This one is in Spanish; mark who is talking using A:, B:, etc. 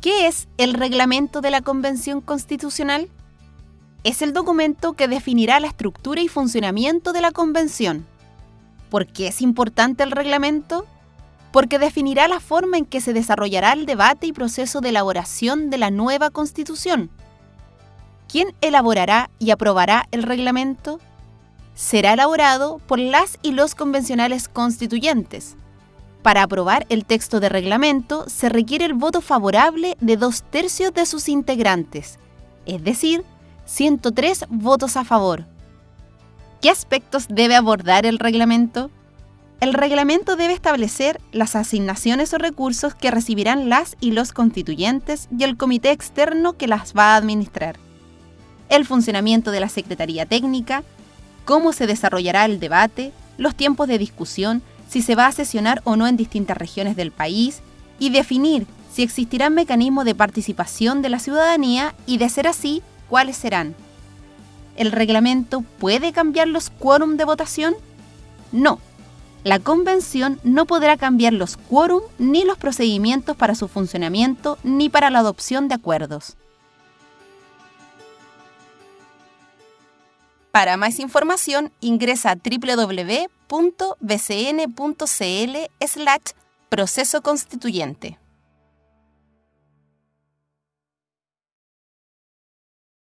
A: ¿Qué es el reglamento de la Convención Constitucional? Es el documento que definirá la estructura y funcionamiento de la Convención. ¿Por qué es importante el reglamento? Porque definirá la forma en que se desarrollará el debate y proceso de elaboración de la nueva Constitución. ¿Quién elaborará y aprobará el reglamento? Será elaborado por las y los convencionales constituyentes, para aprobar el texto de reglamento se requiere el voto favorable de dos tercios de sus integrantes, es decir, 103 votos a favor. ¿Qué aspectos debe abordar el reglamento? El reglamento debe establecer las asignaciones o recursos que recibirán las y los constituyentes y el comité externo que las va a administrar, el funcionamiento de la Secretaría Técnica, cómo se desarrollará el debate, los tiempos de discusión, si se va a sesionar o no en distintas regiones del país y definir si existirán mecanismos de participación de la ciudadanía y, de ser así, cuáles serán. ¿El reglamento puede cambiar los quórum de votación? No. La convención no podrá cambiar los quórum ni los procedimientos para su funcionamiento ni para la adopción de acuerdos. Para más información ingresa a www.bcn.cl slash proceso constituyente.